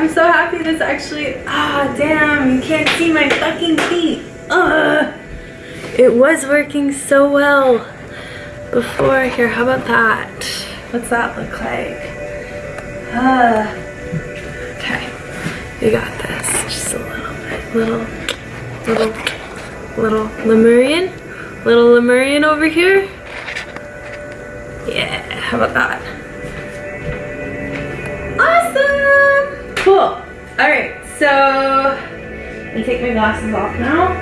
I'm so happy this actually, ah, damn, you can't see my fucking feet. Ugh. It was working so well before. Here, how about that? What's that look like? Uh, okay, you got this. Just a little bit, little, little, little Lemurian, little Lemurian over here. Yeah, how about that? Cool. All right, so I'm gonna take my glasses off now.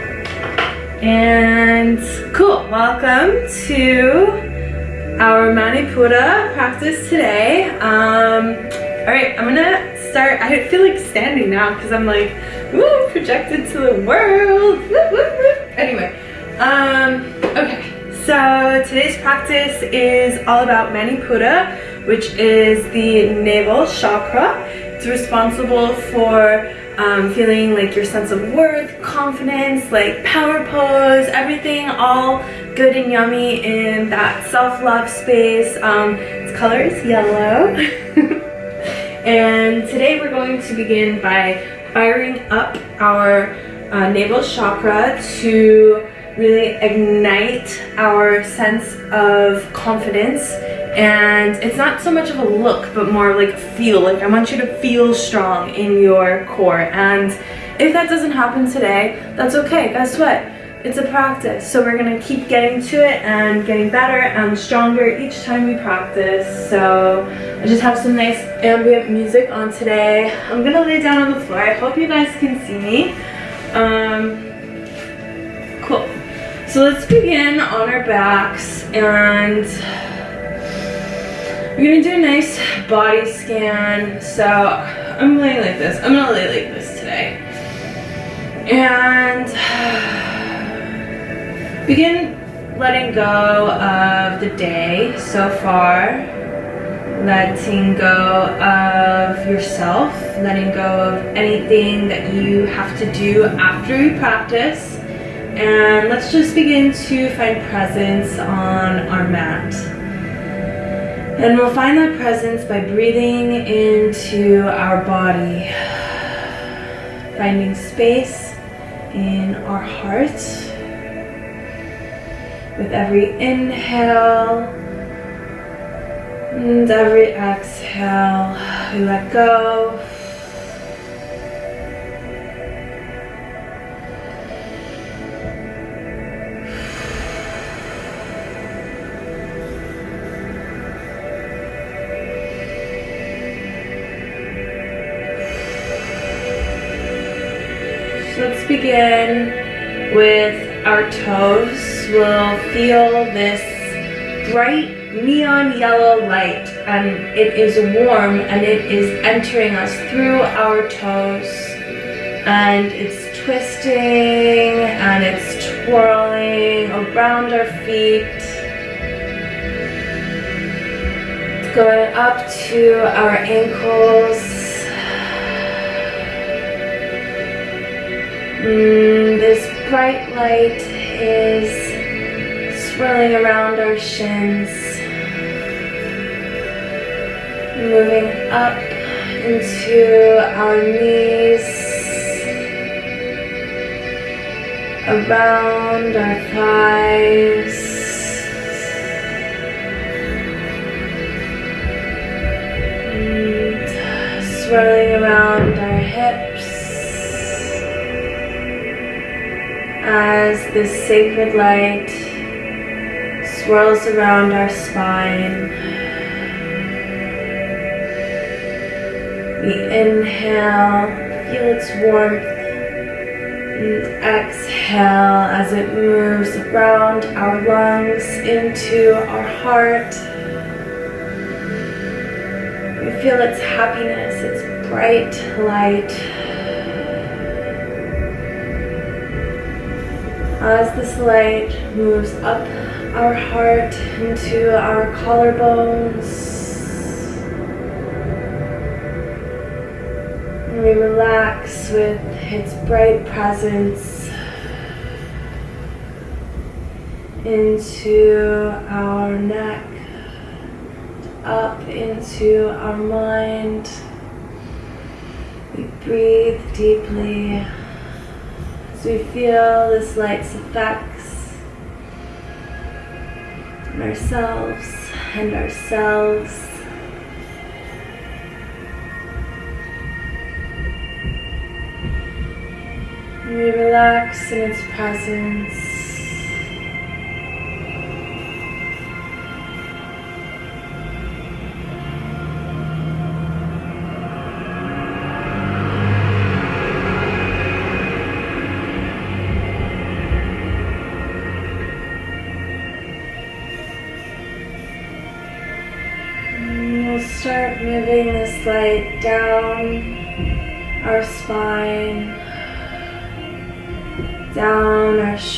And cool, welcome to our Manipura practice today. Um, all right, I'm gonna start, I feel like standing now because I'm like, woo, projected to the world. Anyway, um, okay. So today's practice is all about Manipura, which is the navel chakra. It's responsible for um, feeling like your sense of worth, confidence, like power pose, everything all good and yummy in that self-love space. Um, its color is yellow. and today we're going to begin by firing up our uh, navel chakra to really ignite our sense of confidence and it's not so much of a look but more like feel. Like I want you to feel strong in your core. And if that doesn't happen today that's okay. Guess what? It's a practice. So we're gonna keep getting to it and getting better and stronger each time we practice. So I just have some nice ambient music on today. I'm gonna lay down on the floor. I hope you guys can see me. Um, cool. So let's begin on our backs and we're gonna do a nice body scan. So I'm laying like this. I'm gonna lay like this today. And begin letting go of the day so far. Letting go of yourself. Letting go of anything that you have to do after you practice and let's just begin to find presence on our mat. And we'll find that presence by breathing into our body, finding space in our heart. With every inhale and every exhale, we let go begin with our toes. We'll feel this bright neon yellow light and it is warm and it is entering us through our toes and it's twisting and it's twirling around our feet. It's going up to our ankles Mm, this bright light is swirling around our shins, moving up into our knees, around our thighs, and swirling around our hips, as this sacred light swirls around our spine. We inhale, feel its warmth, and exhale as it moves around our lungs into our heart. We feel its happiness, its bright light As this light moves up our heart into our collarbones, we relax with its bright presence into our neck, up into our mind. We breathe deeply as we feel this light's effects on ourselves and ourselves. We relax in its presence.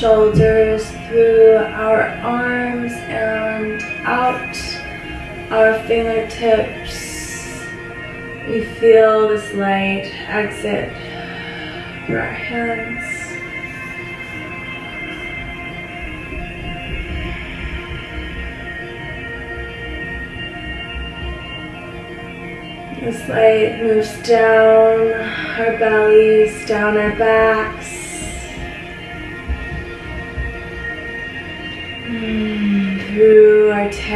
Shoulders, through our arms and out our fingertips. We feel this light exit through our hands. This light moves down our bellies, down our backs.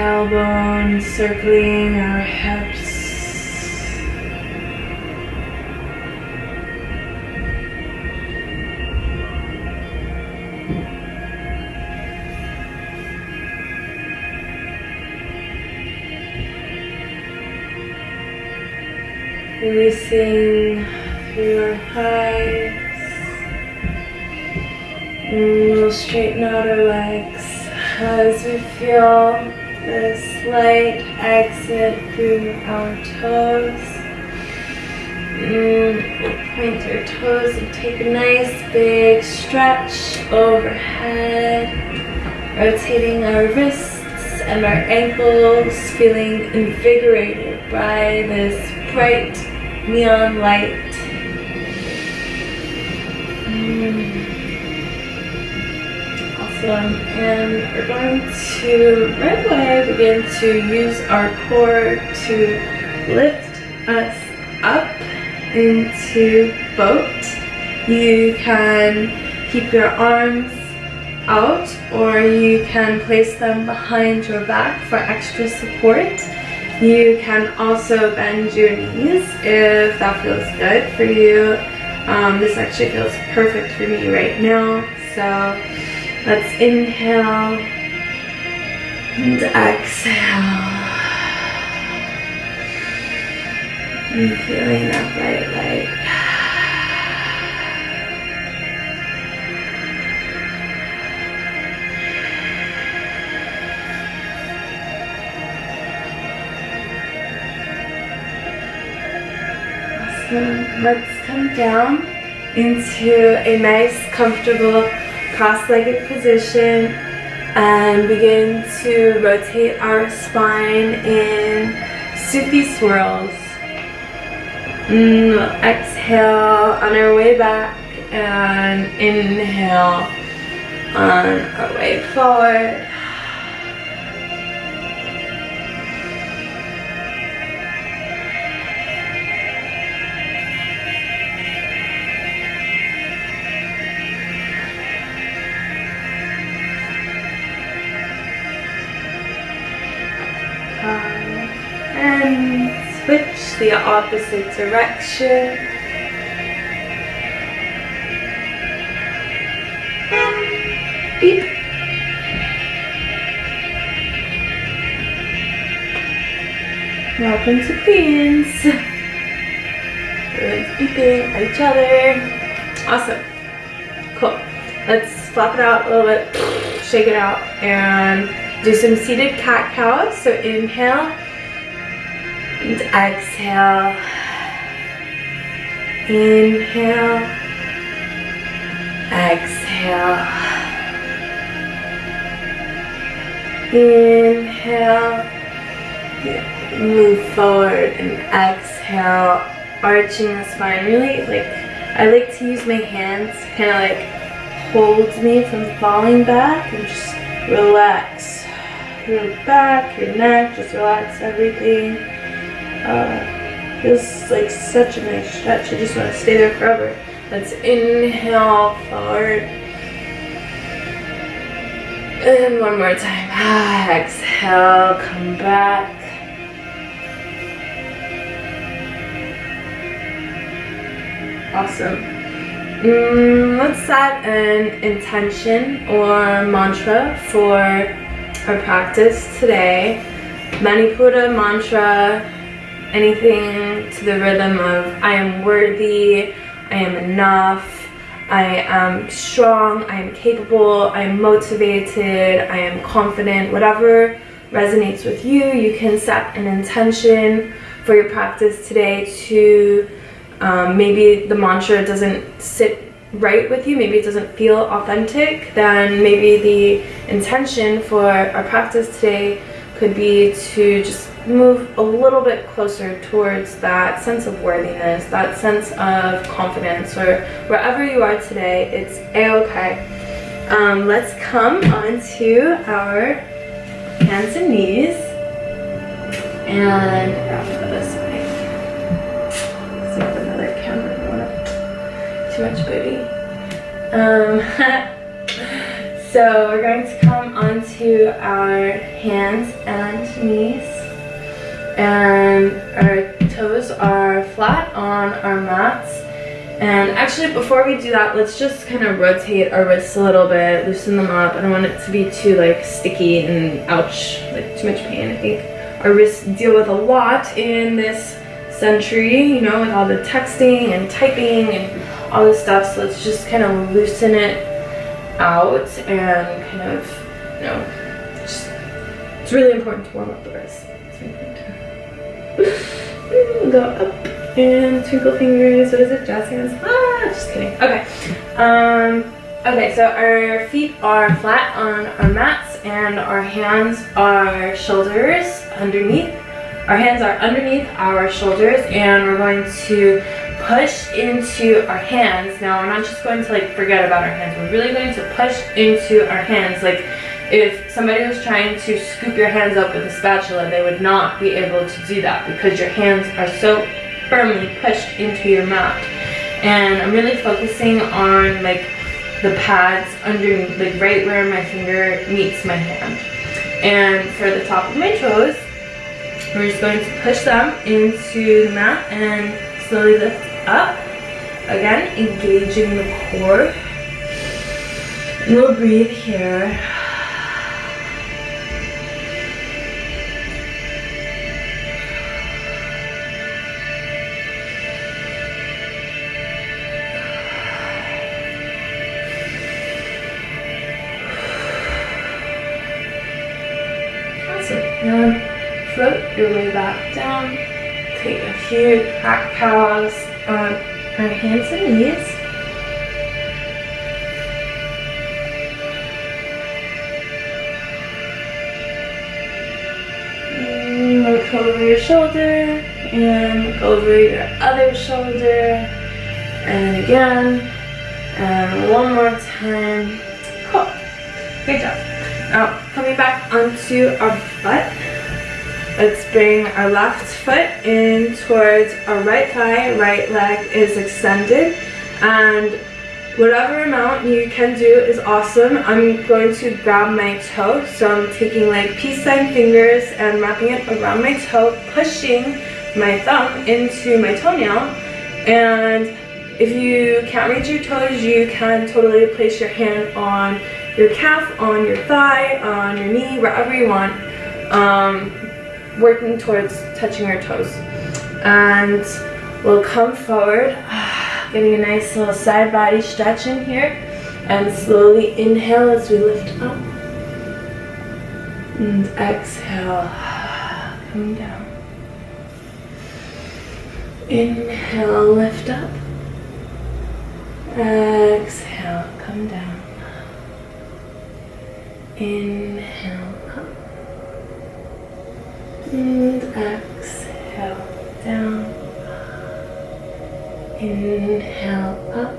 Tailbone, circling our hips. Releasing through our thighs. And we'll straighten out our legs as we feel this light exit through our toes. And point your toes and take a nice big stretch overhead. Rotating our wrists and our ankles, feeling invigorated by this bright neon light. Mm. And we're going to right away begin to use our core to lift us up into boat. You can keep your arms out or you can place them behind your back for extra support. You can also bend your knees if that feels good for you. Um, this actually feels perfect for me right now. So let's inhale and exhale. And feeling that bright light. let's come down into a nice, comfortable, cross-legged position and begin to rotate our spine in Sufi swirls. Mm, exhale on our way back and inhale on our way forward. The opposite direction. Beep. Welcome to Queens. Everyone's beeping at each other. Awesome. Cool. Let's flop it out a little bit, shake it out, and do some seated cat-cow. So inhale and exhale. Inhale. Exhale. Inhale. Move forward and exhale. Arching the spine. Really like, I like to use my hands kind of like hold me from falling back and just relax your back, your neck, just relax everything. Uh, Feels like such a nice stretch. I just want to stay there forever. Let's inhale forward. And one more time. Exhale, come back. Awesome. Mm, let's set an intention or mantra for our practice today. Manipura mantra, anything to the rhythm of I am worthy, I am enough, I am strong, I am capable, I am motivated, I am confident, whatever resonates with you, you can set an intention for your practice today to um, maybe the mantra doesn't sit right with you, maybe it doesn't feel authentic, then maybe the intention for our practice today could be to just move a little bit closer towards that sense of worthiness, that sense of confidence, or wherever you are today, it's a-okay. Um, let's come onto our hands and knees and wrap this way. See if another camera. too much booty. Um, so we're going to come onto our hands and knees and our toes are flat on our mats and actually before we do that let's just kind of rotate our wrists a little bit loosen them up I don't want it to be too like sticky and ouch like too much pain I think our wrists deal with a lot in this century you know with all the texting and typing and all this stuff. So let's just kind of loosen it out and kind of, you know, just, it's really important to warm up the wrist. Go up and twinkle fingers. What is it? Jazz hands? Ah, just kidding. Okay. Um, okay, so our feet are flat on our mats and our hands are shoulders underneath. Our hands are underneath our shoulders and we're going to push into our hands. Now we're not just going to like forget about our hands. We're really going to push into our hands. Like if somebody was trying to scoop your hands up with a spatula, they would not be able to do that because your hands are so firmly pushed into your mat. And I'm really focusing on like the pads under, like right where my finger meets my hand. And for the top of my toes, we're just going to push them into the mat and slowly lift up. Again, engaging the core. And we'll breathe here. Your way back down. Take a few back cows on um, our hands and knees. Mm, look over your shoulder and look over your other shoulder. And again. And one more time. Cool. Good job. Now, coming back onto our butt. Let's bring our left foot in towards our right thigh, right leg is extended. And whatever amount you can do is awesome. I'm going to grab my toe. So I'm taking like peace sign fingers and wrapping it around my toe, pushing my thumb into my toenail. And if you can't reach your toes, you can totally place your hand on your calf, on your thigh, on your knee, wherever you want. Um, working towards touching our toes. And we'll come forward, getting a nice little side body stretch in here. And slowly inhale as we lift up. And exhale, come down. Inhale, lift up. Exhale, come down. Inhale, and exhale down. Inhale up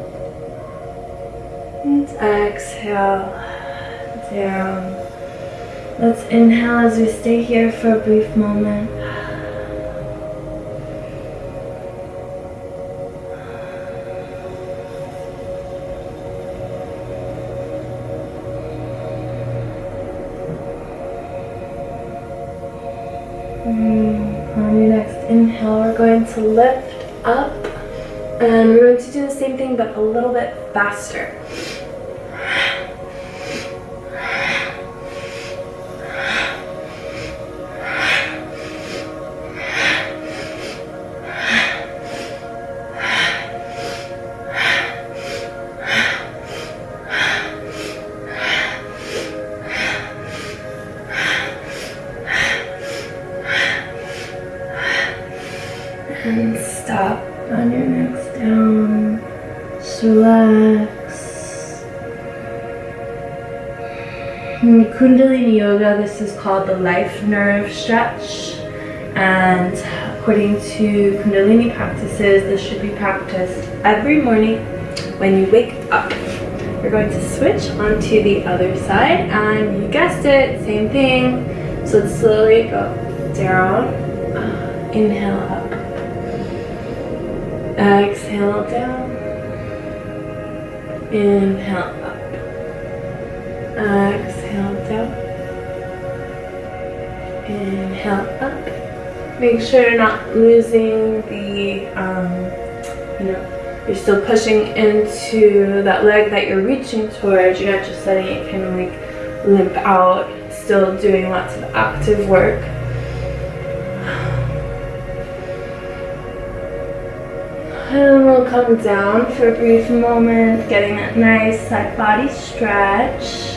and exhale down. Let's inhale as we stay here for a brief moment. We're going to lift up. And we're going to do the same thing, but a little bit faster. Kundalini Yoga, this is called the life nerve stretch. And according to Kundalini practices, this should be practiced every morning when you wake up. We're going to switch onto the other side, and you guessed it, same thing. So let's slowly go down, inhale up. Exhale down. Inhale up. Exhale Inhale up. Make sure you're not losing the, um, you know, you're still pushing into that leg that you're reaching towards. You're not just letting it kind of like limp out. Still doing lots of active work. And we'll come down for a brief moment, getting that nice side body stretch.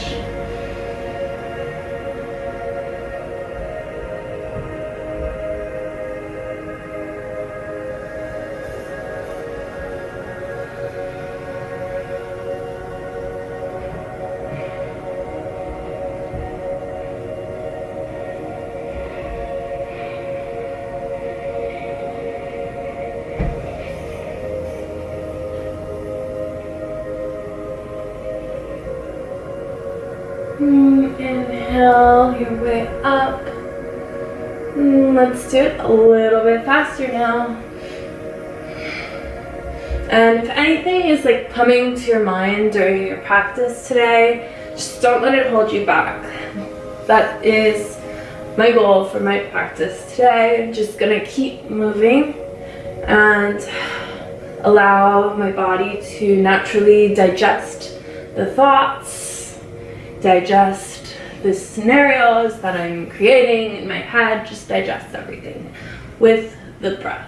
Coming to your mind during your practice today, just don't let it hold you back. That is my goal for my practice today. I'm just gonna keep moving and allow my body to naturally digest the thoughts digest the scenarios that I'm creating in my head, just digest everything with the breath.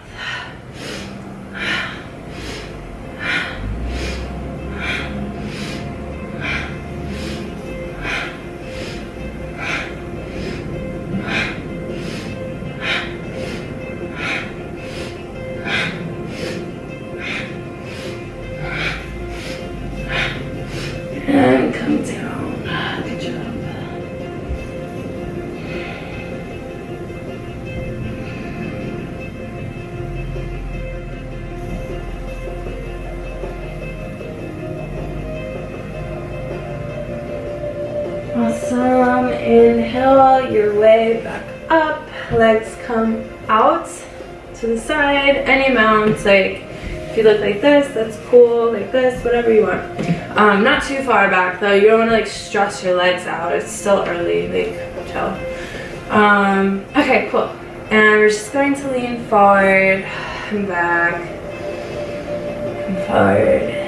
Amount. Like if you look like this, that's cool. Like this, whatever you want. Um, not too far back though. You don't want to like stress your legs out. It's still early. Like chill. Um, okay, cool. And we're just going to lean forward and back. And forward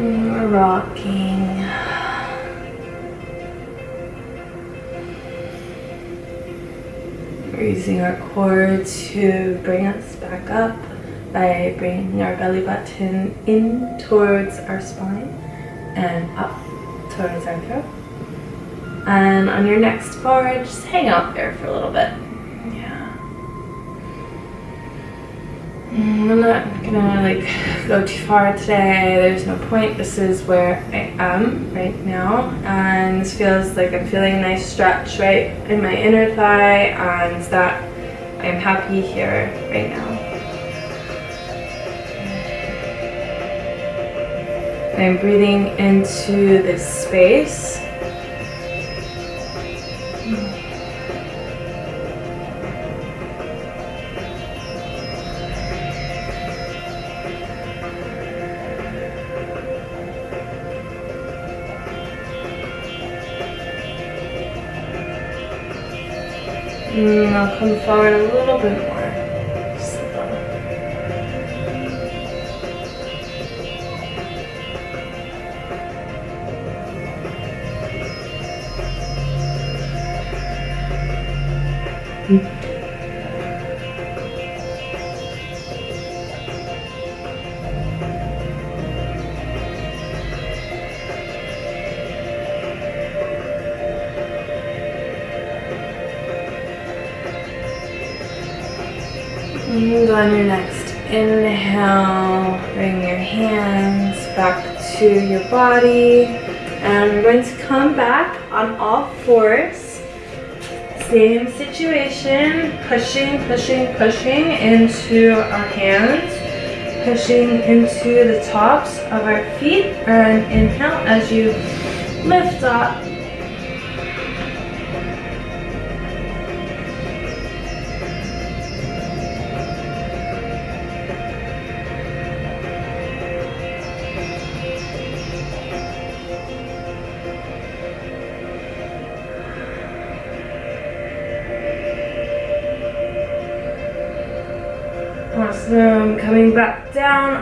we're rocking. We're using our core to bring us back up by bringing our belly button in towards our spine and up towards our throat. And on your next forward, just hang out there for a little bit. Mm, I'm not gonna like go too far today. There's no point. This is where I am right now. And this feels like I'm feeling a nice stretch right in my inner thigh and that I'm happy here right now. I'm breathing into this space. Come forward a little bit more. And hands back to your body. And we're going to come back on all fours. Same situation, pushing, pushing, pushing into our hands. Pushing into the tops of our feet. And inhale as you lift up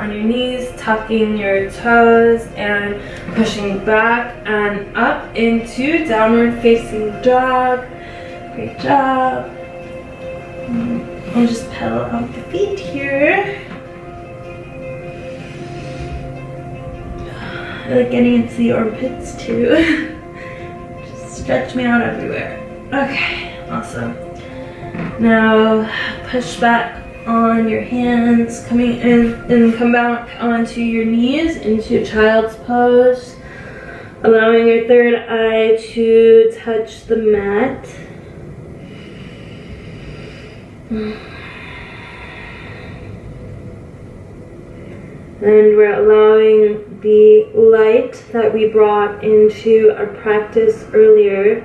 on your knees, tucking your toes and pushing back and up into downward facing dog. Great job. And just pedal out the feet here. I like getting into the armpits too. just stretch me out everywhere. Okay, awesome. Now push back on your hands, coming in and come back onto your knees into child's pose. Allowing your third eye to touch the mat. And we're allowing the light that we brought into our practice earlier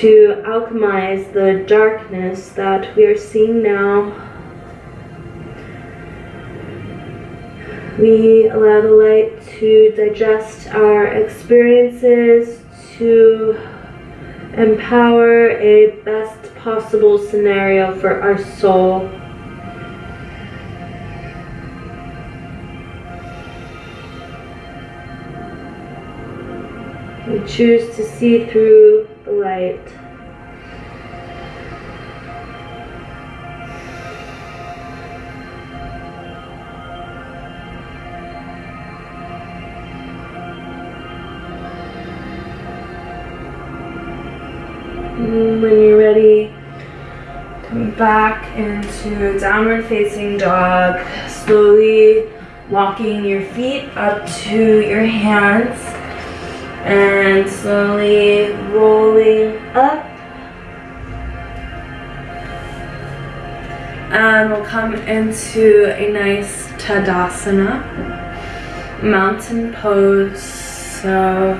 to alchemize the darkness that we are seeing now We allow the light to digest our experiences, to empower a best possible scenario for our soul. We choose to see through the light. When you're ready, come back into downward facing dog, slowly walking your feet up to your hands and slowly rolling up. And we'll come into a nice Tadasana, mountain pose. So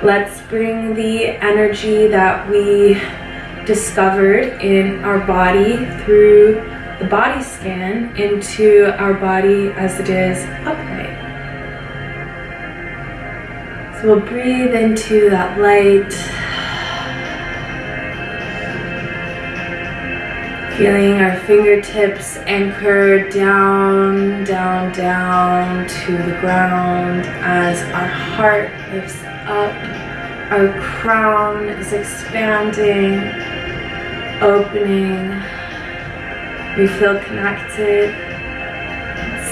Let's bring the energy that we discovered in our body through the body scan into our body as it is upright. So we'll breathe into that light. Feeling our fingertips anchored down, down, down to the ground as our heart lifts up. Our crown is expanding, opening. We feel connected,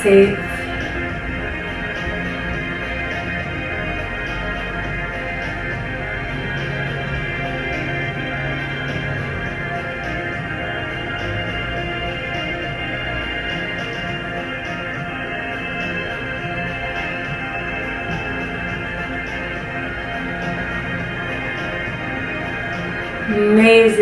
safe.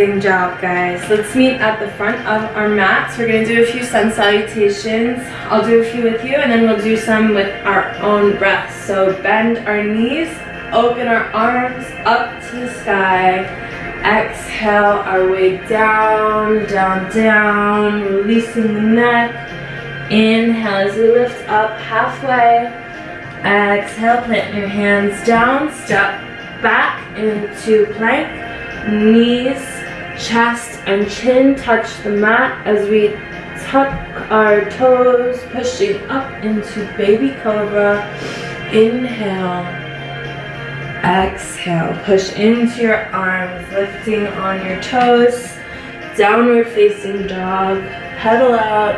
Amazing job, guys. Let's meet at the front of our mats. We're gonna do a few sun salutations. I'll do a few with you and then we'll do some with our own breath. So bend our knees, open our arms up to the sky. Exhale our way down, down, down, releasing the neck. Inhale as we lift up halfway. Exhale, plant your hands down, step back into plank knees chest and chin touch the mat as we tuck our toes, pushing up into baby cobra. Inhale. Exhale. Push into your arms, lifting on your toes. Downward facing dog. Pedal out.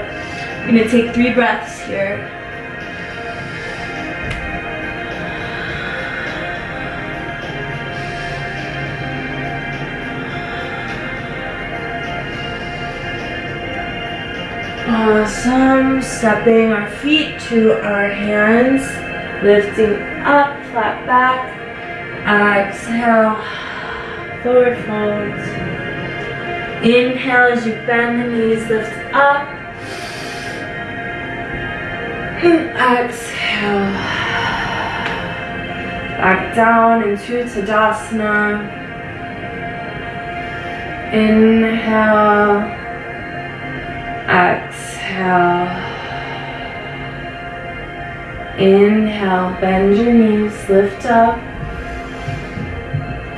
I'm to take three breaths here. Uh, awesome. Stepping our feet to our hands. Lifting up, flat back. Exhale. Forward fold. Inhale as you bend the knees, lift up. Exhale. Back down into Tadasana. Inhale. Exhale. Inhale, bend your knees, lift up.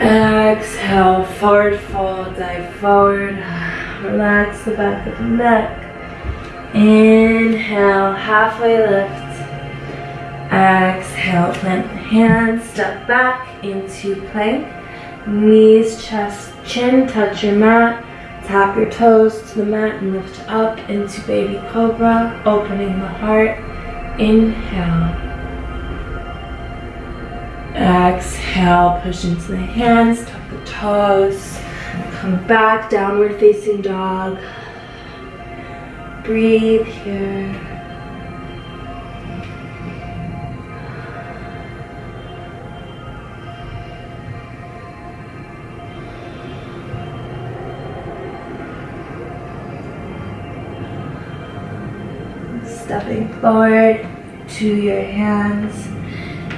Exhale, forward fold, dive forward. Relax the back of the neck. Inhale, halfway lift. Exhale, plant the hands, step back into plank. Knees, chest, chin, touch your mat. Tap your toes to the mat and lift up into baby cobra, opening the heart. Inhale. Exhale, push into the hands, tuck the toes. Come back, downward facing dog. Breathe here. Stepping forward to your hands.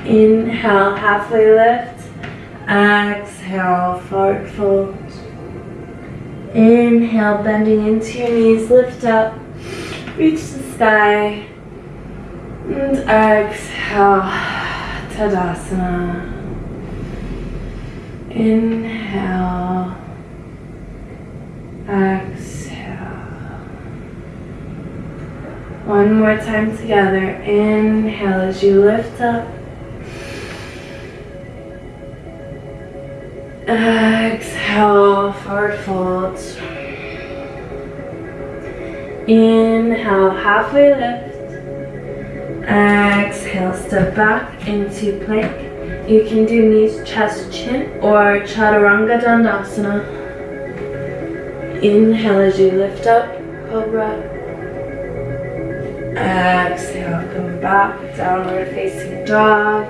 Inhale, halfway lift. Exhale, forward fold. Inhale, bending into your knees, lift up, reach the sky. And exhale, Tadasana. Inhale, exhale. One more time together. Inhale as you lift up. Exhale, forward fold. Inhale, halfway lift. Exhale, step back into plank. You can do knees, chest, chin, or chaturanga dandasana. Inhale as you lift up, cobra. Exhale, come back, downward facing dog.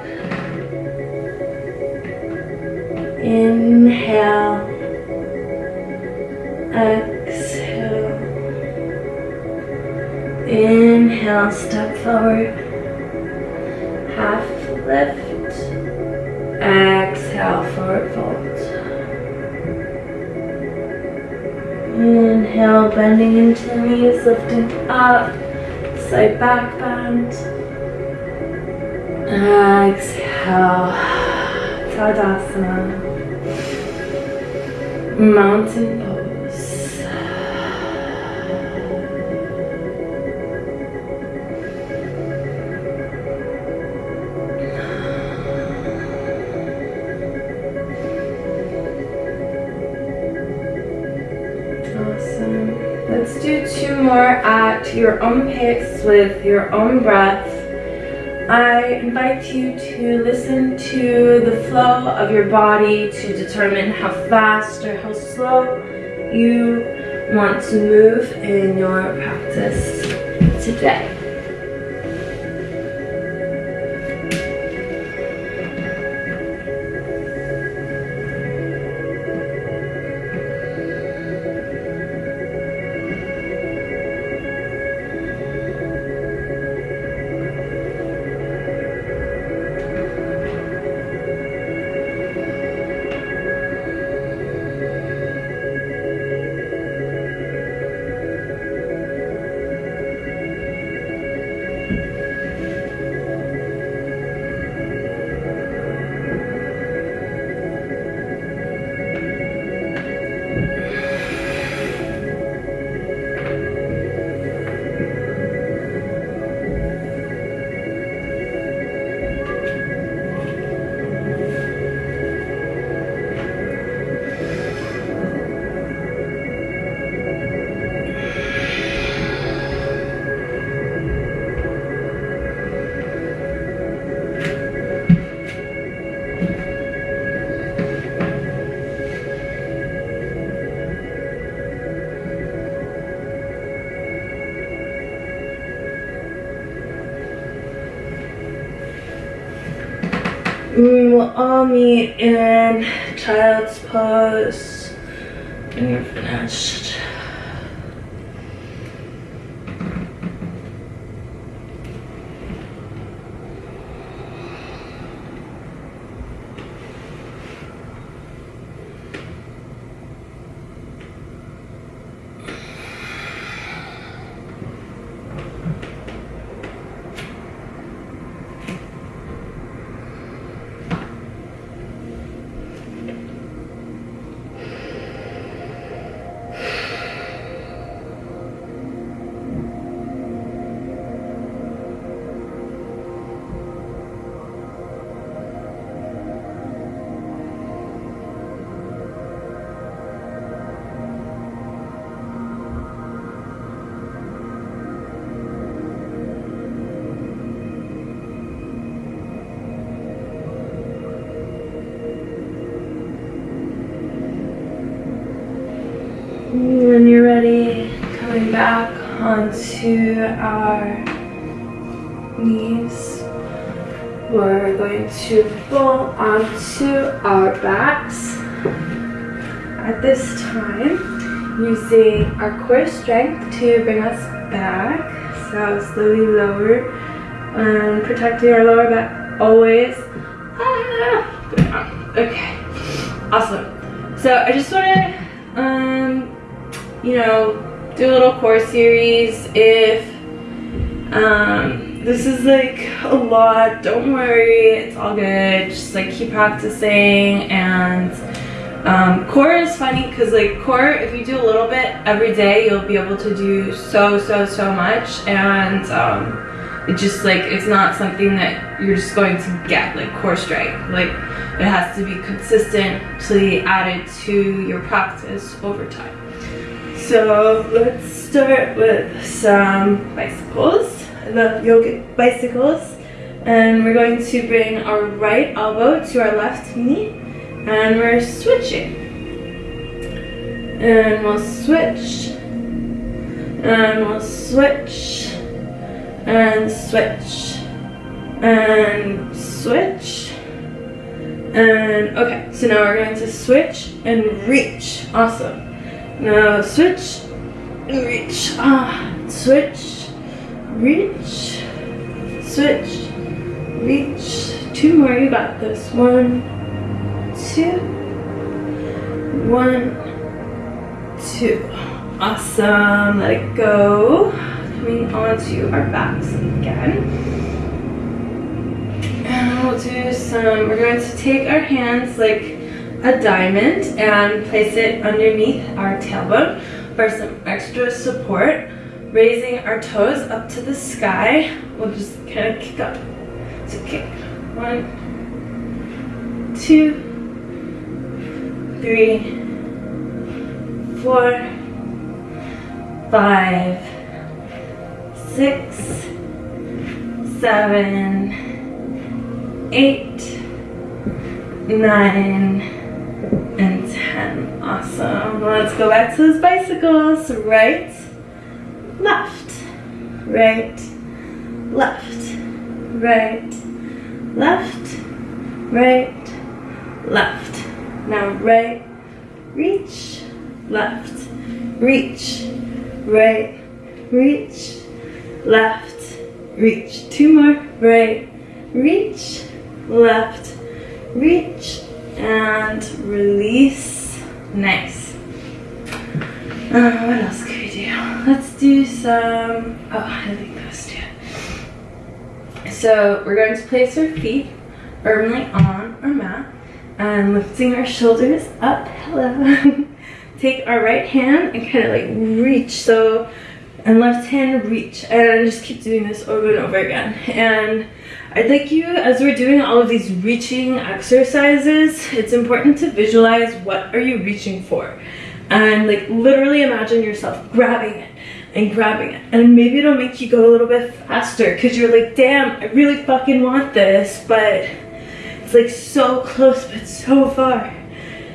Inhale. Exhale. Inhale, step forward. Half lift. Exhale, forward fold. Inhale, bending into the knees, lifting up side back bend. Exhale, Tadasana, mountain your own pace with your own breath. I invite you to listen to the flow of your body to determine how fast or how slow you want to move in your practice today. Meet in child's pose. When onto our knees, we're going to roll onto our backs. At this time, using our core strength to bring us back. So slowly lower and protecting our lower back always. Ah, okay, awesome. So I just want to um, you know, do a little core series if um, this is like a lot. Don't worry, it's all good. Just like keep practicing and um, core is funny because like core, if you do a little bit every day, you'll be able to do so, so, so much. And um, it just like, it's not something that you're just going to get like core strength. Like it has to be consistently added to your practice over time. So let's start with some bicycles, the yogic bicycles. And we're going to bring our right elbow to our left knee and we're switching. And we'll switch. And we'll switch. And switch. And switch. And okay, so now we're going to switch and reach. Awesome. Now switch, reach, ah, switch, reach, switch, reach. Two more, you got this. One, two, one, two. Awesome, let it go. Coming onto our backs again. And we'll do some, we're going to take our hands like a diamond and place it underneath our tailbone for some extra support. Raising our toes up to the sky. We'll just kind of kick up. So kick. One, two, three, four, five, six, seven, eight, nine, and 10. Awesome. Let's go back to those bicycles. Right, left, right, left, right, left, right, left. Now right, reach, left, reach, right, reach, left, reach. Two more. Right, reach, left, reach, and release. Nice. Uh, what else could we do? Let's do some, oh, I think those two. So we're going to place our feet firmly on our mat and lifting our shoulders up. Hello. Take our right hand and kind of like reach. So, and left hand reach. And just keep doing this over and over again. And I'd like you, as we're doing all of these reaching exercises, it's important to visualize what are you reaching for. And like literally imagine yourself grabbing it and grabbing it. And maybe it'll make you go a little bit faster because you're like, damn, I really fucking want this, but it's like so close but so far.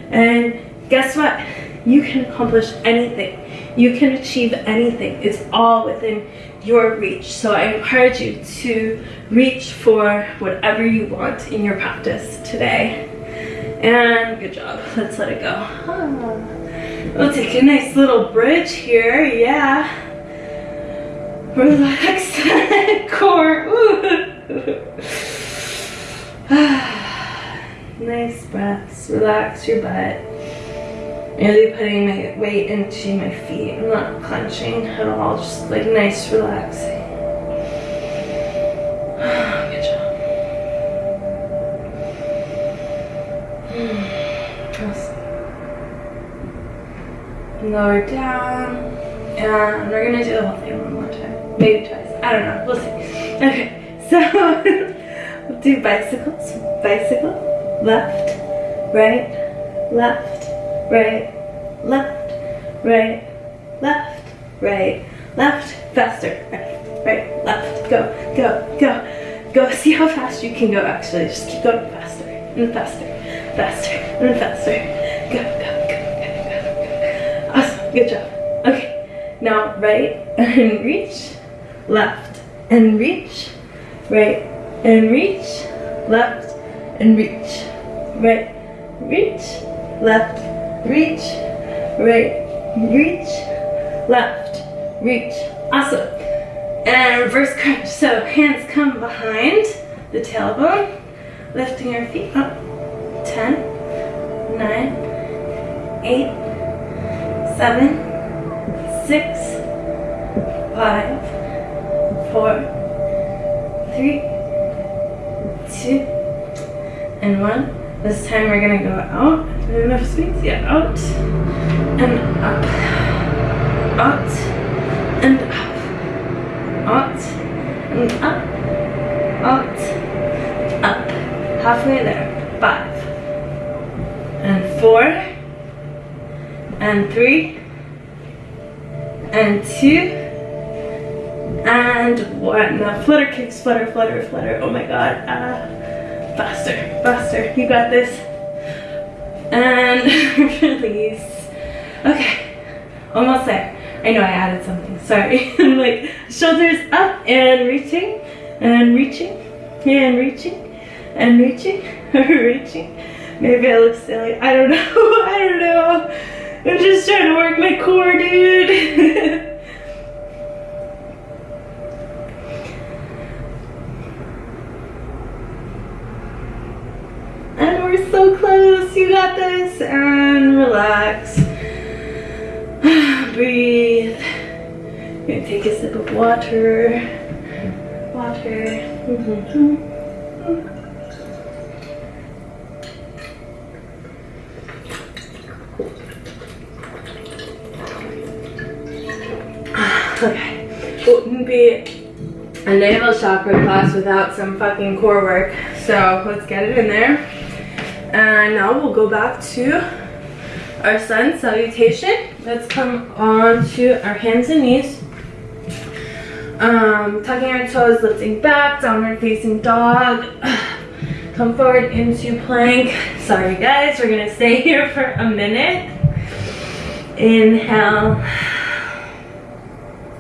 And guess what? You can accomplish anything. You can achieve anything. It's all within your reach. So I encourage you to reach for whatever you want in your practice today. And good job. Let's let it go. We'll take a nice little bridge here. Yeah. Relax core. nice breaths. Relax your butt. Really putting my weight into my feet. I'm not clenching at all. Just like nice relaxing. Good job. Awesome. Lower down. And we're gonna do the whole thing one more time. Maybe twice. I don't know. We'll see. Okay, so we'll do bicycles. Bicycle. Left. Right. Left. Right. Left. Right. Left. Right. Left. Faster. Right. Right. Left. Go. Go. Go. Go. See how fast you can go actually. Just keep going faster. And faster. Faster. And faster. Go. Go. Go. Go. Go. Awesome. Good job. Okay. Now right and reach, left and reach, right and reach, left and reach, right, reach, left, reach, right, reach, left, reach. Awesome. And reverse crunch. So hands come behind the tailbone, lifting your feet up. 10, 9, 8, 7, six, five, four, three, two, and one. This time we're gonna go out. Enough space? Yeah, out and up, out and up, out and up, out, up. Halfway there. Five and four and three and two and one. Now flutter kicks, flutter, flutter, flutter. Oh my god. Uh, faster, faster. You got this. And release. Okay, almost there. I know I added something. Sorry. like shoulders up and reaching and reaching and reaching and reaching reaching. Maybe I look silly. I don't know. I don't know. I'm just trying to work my core, dude. and we're so close. You got this. And relax. Breathe. You're gonna take a sip of water. Water. Mm -hmm. Okay. Wouldn't be a navel chakra class without some fucking core work. So let's get it in there. And now we'll go back to our sun salutation. Let's come on to our hands and knees. Um, tucking our toes, lifting back, downward facing dog. Come forward into plank. Sorry guys, we're gonna stay here for a minute. Inhale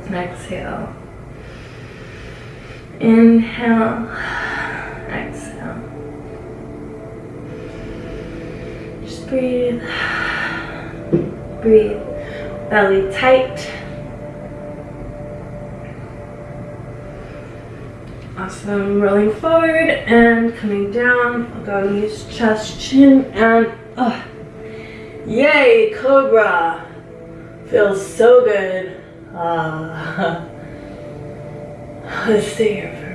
exhale. Inhale, Breathe. Breathe. Belly tight. Awesome. Rolling forward and coming down. I'll go knees, chest, chin, and uh, yay, cobra. Feels so good. Ah. Let's stay here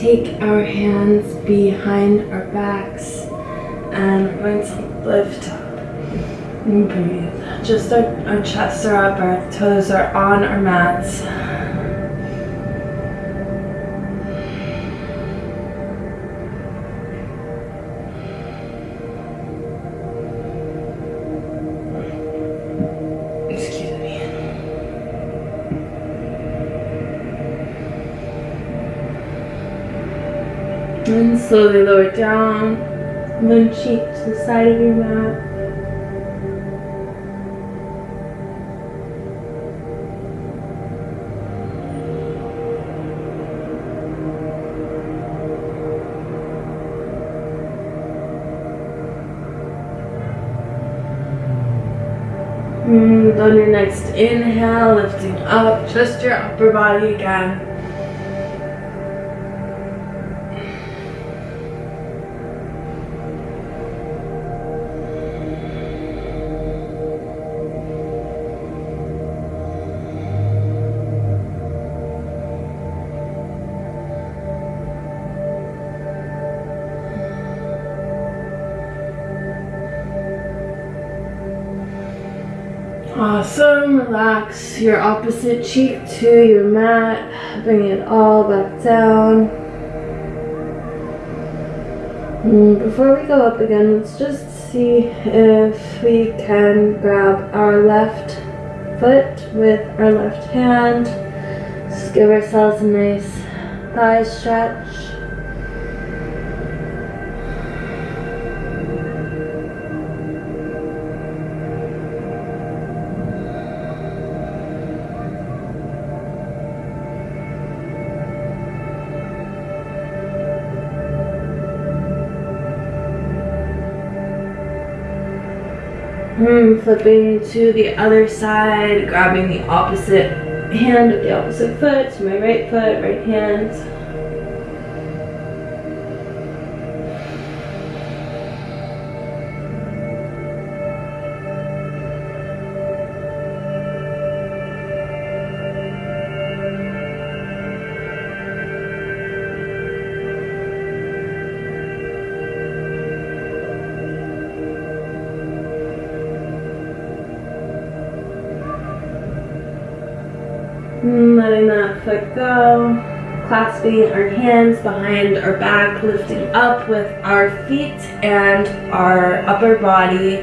take our hands behind our backs and we're going to lift up and breathe. just our, our chests are up, our toes are on our mats. And slowly lower down, one cheek to the side of your mat. On your next inhale, lifting up just your upper body again. Awesome. Relax your opposite cheek to your mat. Bring it all back down. And before we go up again, let's just see if we can grab our left foot with our left hand. Just give ourselves a nice thigh stretch. Mm, flipping to the other side, grabbing the opposite hand of the opposite foot, to my right foot, right hand. Mm, Letting that foot go. Clasping our hands behind our back, lifting up with our feet and our upper body.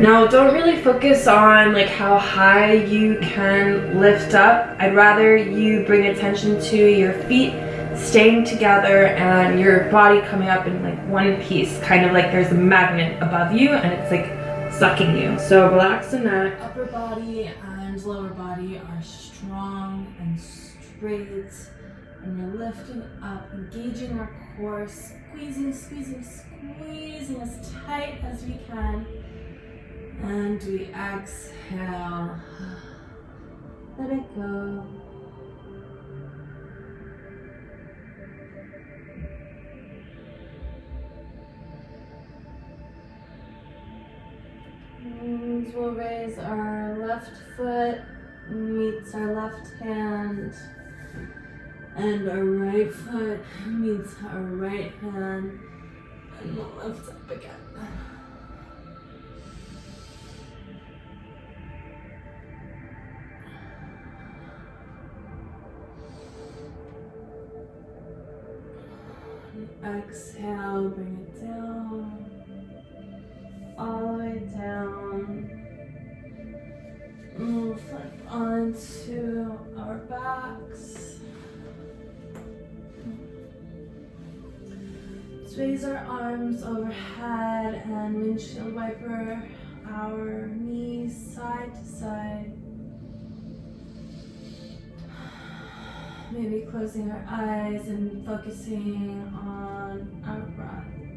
Now, don't really focus on like how high you can lift up. I'd rather you bring attention to your feet staying together and your body coming up in like one piece, kind of like there's a magnet above you and it's like sucking you. So relax the neck. Upper body and lower body are strong and straight. And you're lifting up, engaging our core, squeezing, squeezing, squeezing as tight as we can. And we exhale. Let it go. And we'll raise our left foot meets our left hand. And our right foot meets our right hand. And we'll lift up again. Exhale, bring it down. All the way down. Flip onto our backs. Raise our arms overhead and windshield wiper our knees side to side. Maybe closing our eyes and focusing on our breath.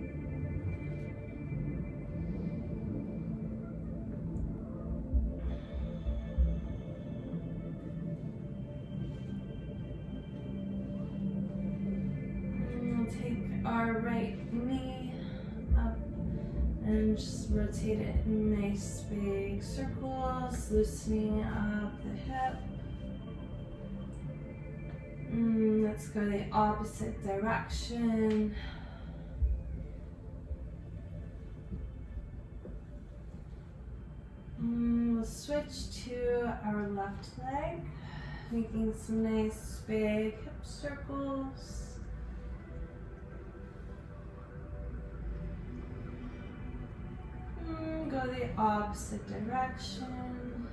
Just rotate it in nice big circles, loosening up the hip. Mm, let's go the opposite direction. Mm, switch to our left leg, making some nice big hip circles. Go the opposite direction.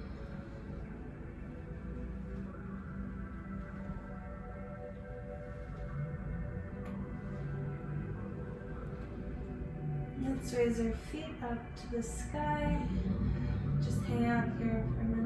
Let's raise our feet up to the sky. Just hang out here for a minute.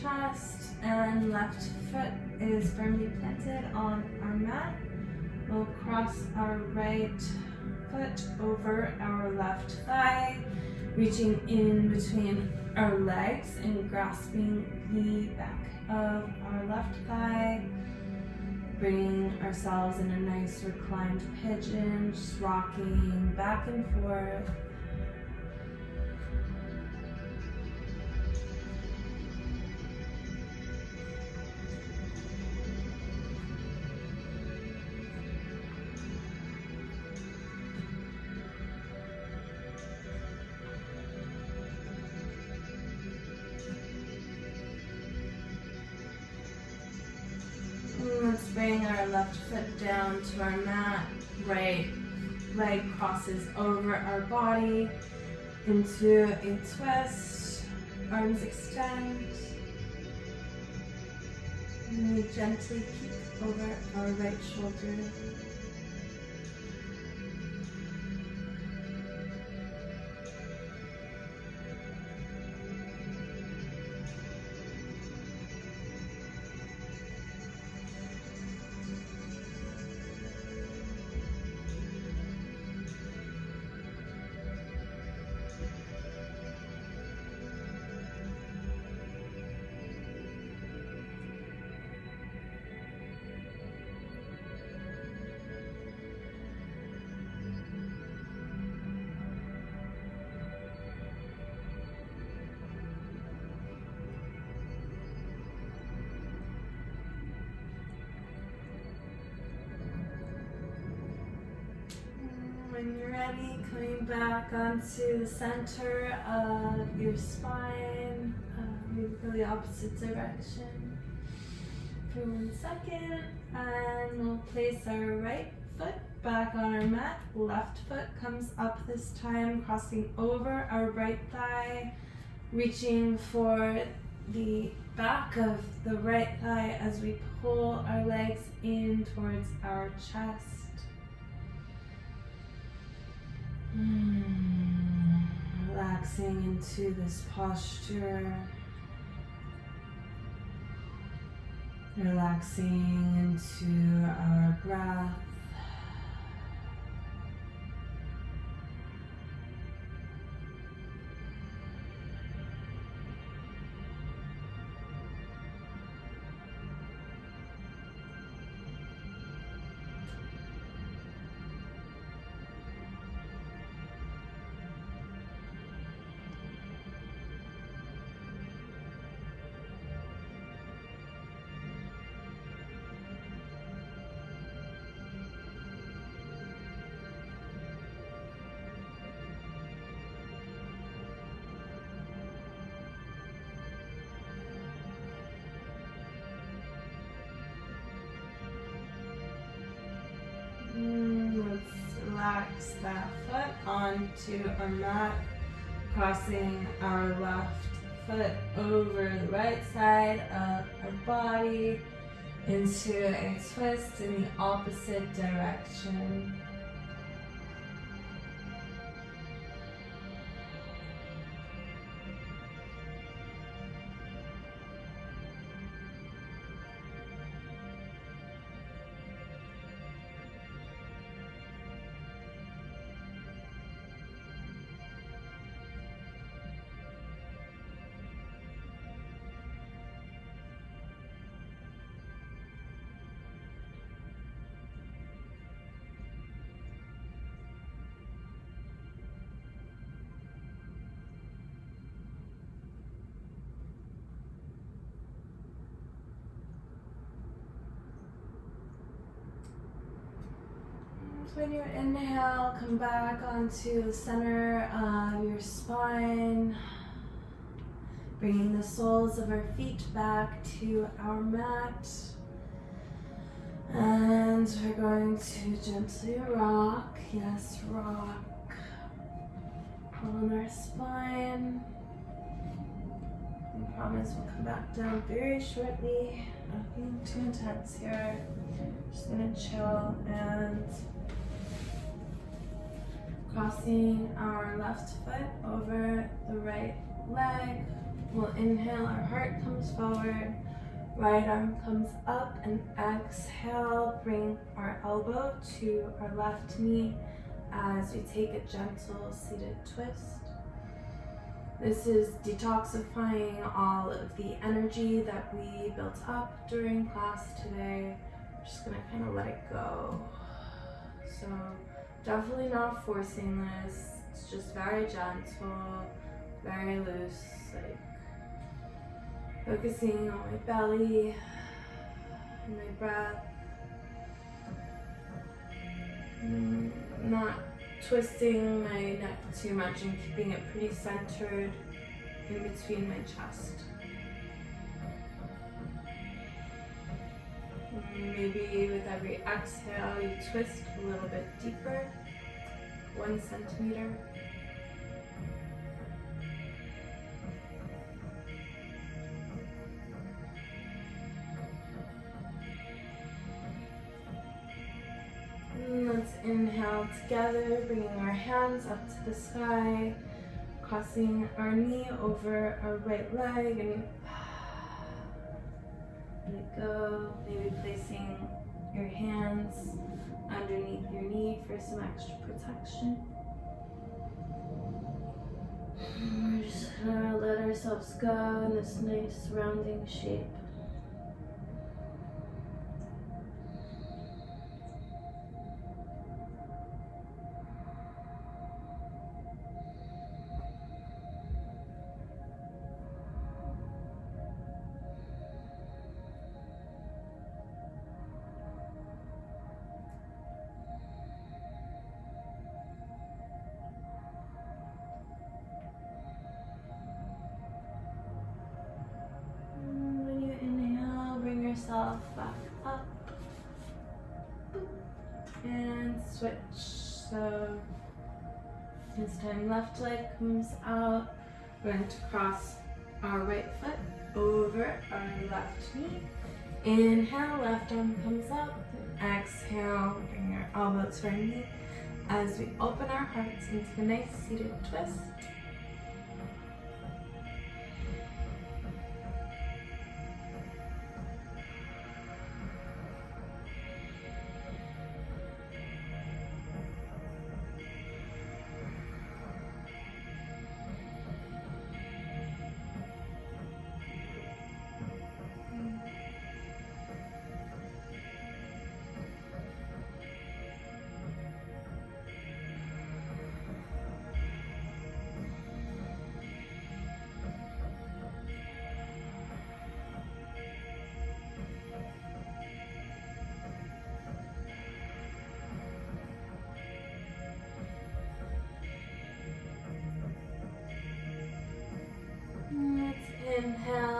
Chest, and left foot is firmly planted on our mat. We'll cross our right foot over our left thigh, reaching in between our legs and grasping the back of our left thigh. Bringing ourselves in a nice reclined pigeon, just rocking back and forth. Left foot down to our mat. Right leg crosses over our body into a twist. Arms extend. And we gently peek over our right shoulder. Back onto the center of your spine, uh, maybe go the opposite direction for one second, and we'll place our right foot back on our mat. Left foot comes up this time, crossing over our right thigh, reaching for the back of the right thigh as we pull our legs in towards our chest. Relaxing into this posture. Relaxing into our breath. Relax that foot onto our mat, crossing our left foot over the right side of our body into a twist in the opposite direction. When you inhale, come back onto the center of your spine, bringing the soles of our feet back to our mat. And we're going to gently rock, yes, rock. On our spine. I promise we'll come back down very shortly. Nothing too intense here. Just gonna chill and crossing our left foot over the right leg. We'll inhale, our heart comes forward, right arm comes up, and exhale, bring our elbow to our left knee as we take a gentle seated twist. This is detoxifying all of the energy that we built up during class today. We're just gonna kind of let it go. So definitely not forcing this. It's just very gentle, very loose, like focusing on my belly and my breath. Mm, not twisting my neck too much and keeping it pretty centered in between my chest. Maybe with every exhale, you twist a little bit deeper, one centimeter. let's inhale together, bringing our hands up to the sky, crossing our knee over our right leg and let it go. Maybe placing your hands underneath your knee for some extra protection. We're just gonna let ourselves go in this nice rounding shape. Left leg comes out. We're going to cross our right foot over our left knee. Inhale, left arm comes up. Exhale, bring our elbow to our knee as we open our hearts into a nice seated twist.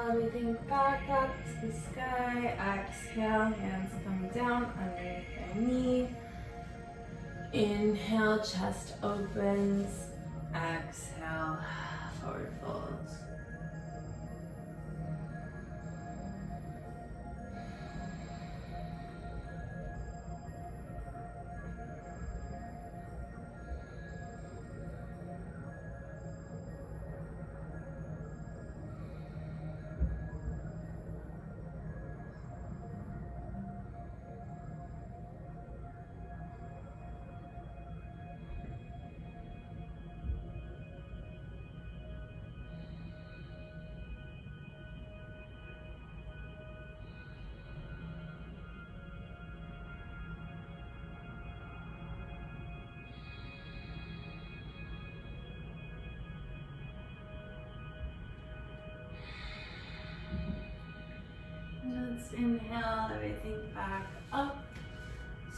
Everything back up to the sky. Exhale, hands come down underneath the knee. Inhale, chest opens.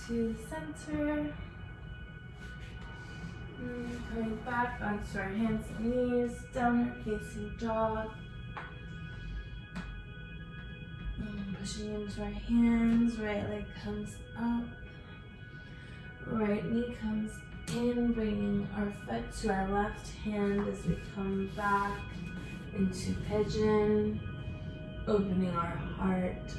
to the center. Mm, and coming back onto our hands and knees, downward facing dog. And pushing into our hands, right leg comes up. Right knee comes in, bringing our foot to our left hand as we come back into pigeon, opening our heart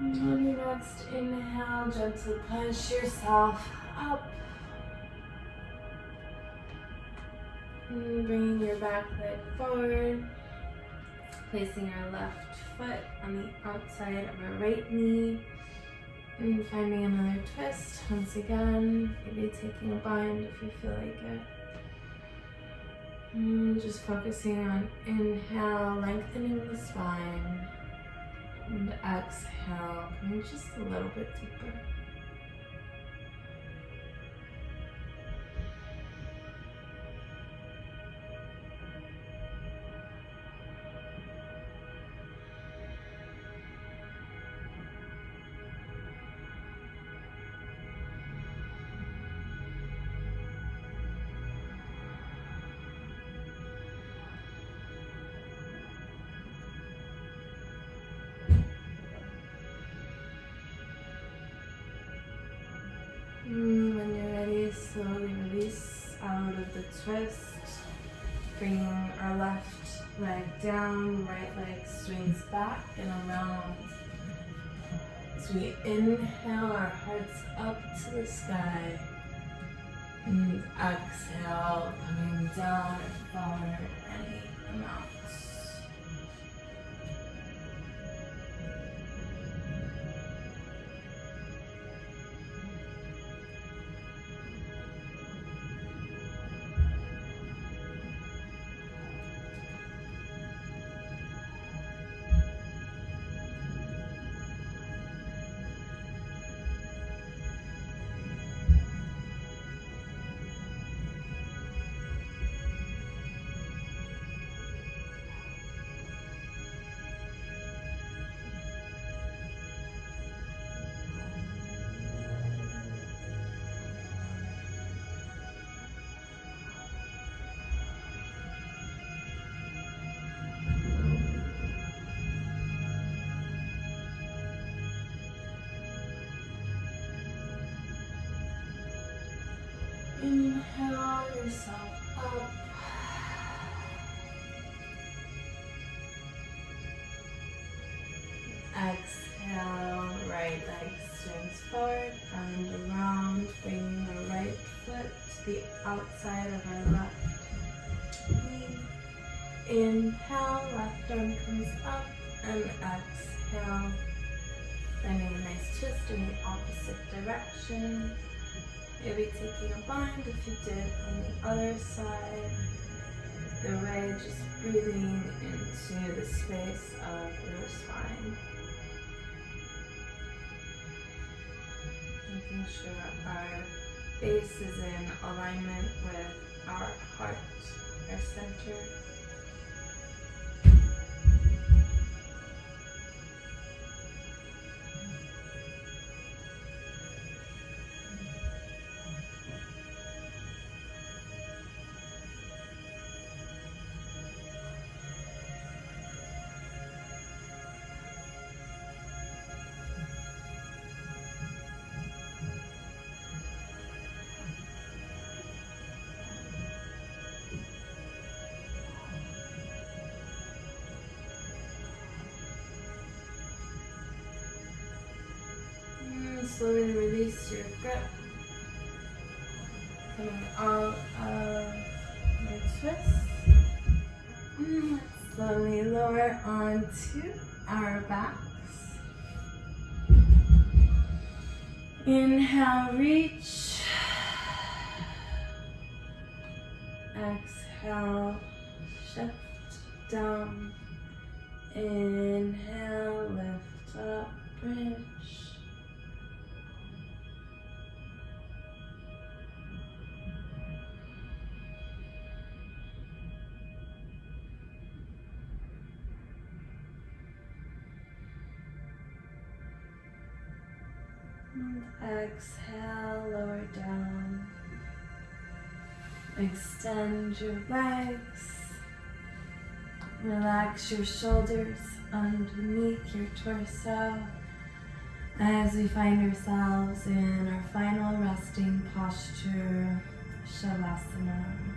On your next inhale, gently push yourself up. And bringing your back leg forward. Placing your left foot on the outside of your right knee. And finding another twist once again. Maybe taking a bind if you feel like it. And just focusing on inhale, lengthening the spine. And exhale, coming just a little bit deeper. Sky. And exhale, coming down forward any amount. Inhale yourself up. Exhale, right leg swings forward and around, bringing the right foot to the outside of our left knee. Inhale, left arm comes up, and exhale, finding a nice twist in the opposite direction. Maybe taking a bind if you did on the other side. The way just breathing into the space of your spine. Making sure our base is in alignment with our heart, our center. Slowly release your grip. Coming out of your twist. Mm, slowly lower onto our backs. Inhale, reach. Exhale, shift down. Inhale, lift up, bridge. Exhale, lower down. Extend your legs. Relax your shoulders underneath your torso as we find ourselves in our final resting posture, Shavasana.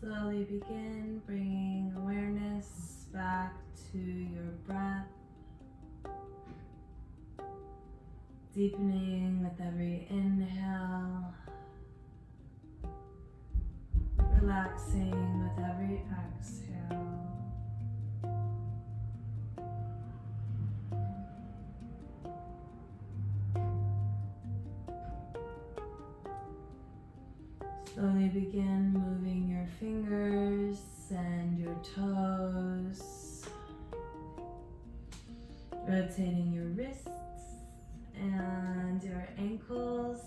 Slowly begin bringing awareness back to your breath deepening with every inhale, relaxing with every exhale. Slowly begin moving your fingers and your toes. Rotating your wrists and your ankles.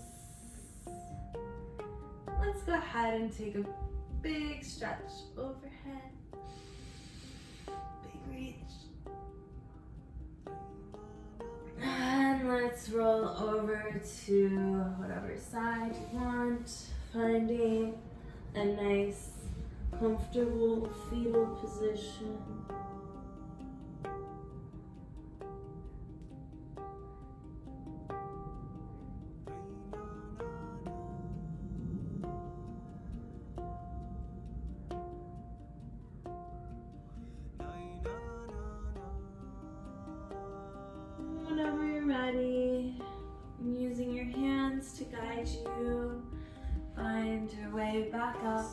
Let's go ahead and take a big stretch overhead. Big reach. And let's roll over to whatever side you want finding a nice, comfortable fetal position.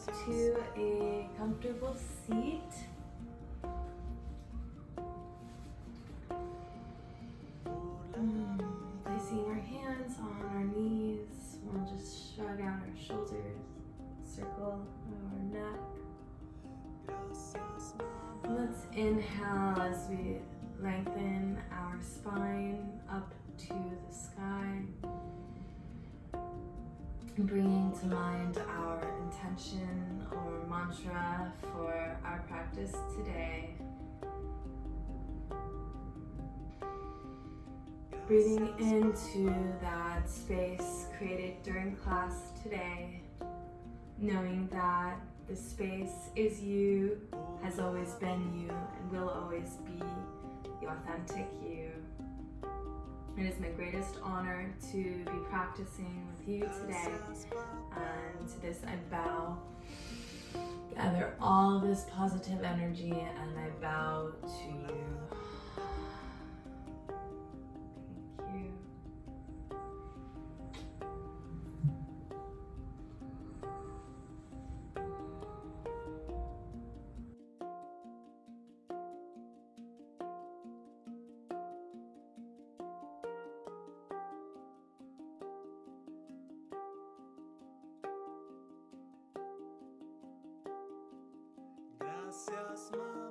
To a comfortable seat. Mm, placing our hands on our knees, we'll just shrug out our shoulders, circle our neck. Let's inhale as we lengthen our spine up to the sky bringing to mind our intention or mantra for our practice today. Breathing into that space created during class today, knowing that the space is you, has always been you, and will always be the authentic you. It is my greatest honor to be practicing with you today. And to this I bow. Gather all this positive energy and I bow to you. Mamá. Por